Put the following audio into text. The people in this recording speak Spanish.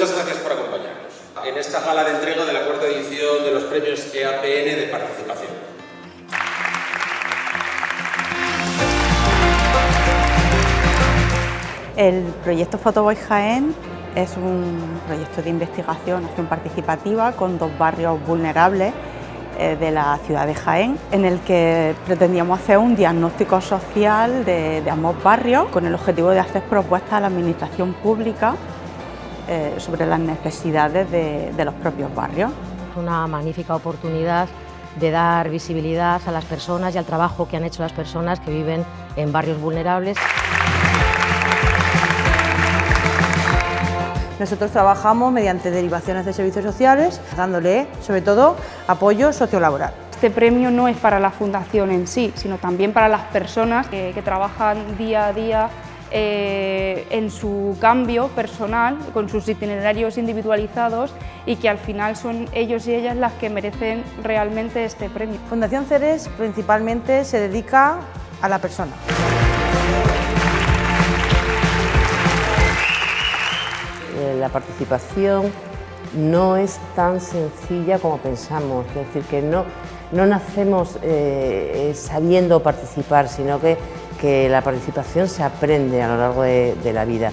Muchas gracias por acompañarnos en esta gala de entrega de la cuarta edición de los premios EAPN de participación. El proyecto Photoboy Jaén es un proyecto de investigación, acción participativa con dos barrios vulnerables eh, de la ciudad de Jaén, en el que pretendíamos hacer un diagnóstico social de, ambos barrios con el objetivo de hacer propuestas a la administración pública eh, sobre las necesidades de, de los propios barrios. Una magnífica oportunidad de dar visibilidad a las personas y al trabajo que han hecho las personas que viven en barrios vulnerables. Nosotros trabajamos mediante derivaciones de servicios sociales, dándole sobre todo apoyo sociolaboral. Este premio no es para la fundación en sí, sino también para las personas que, trabajan día a día eh, en su cambio personal, con sus itinerarios individualizados y que al final son ellos y ellas las que merecen realmente este premio. Fundación Ceres principalmente se dedica a la persona. la participación no es tan sencilla como pensamos, es decir, que no, no nacemos eh, sabiendo participar, sino que, que la participación se aprende a lo largo de la vida.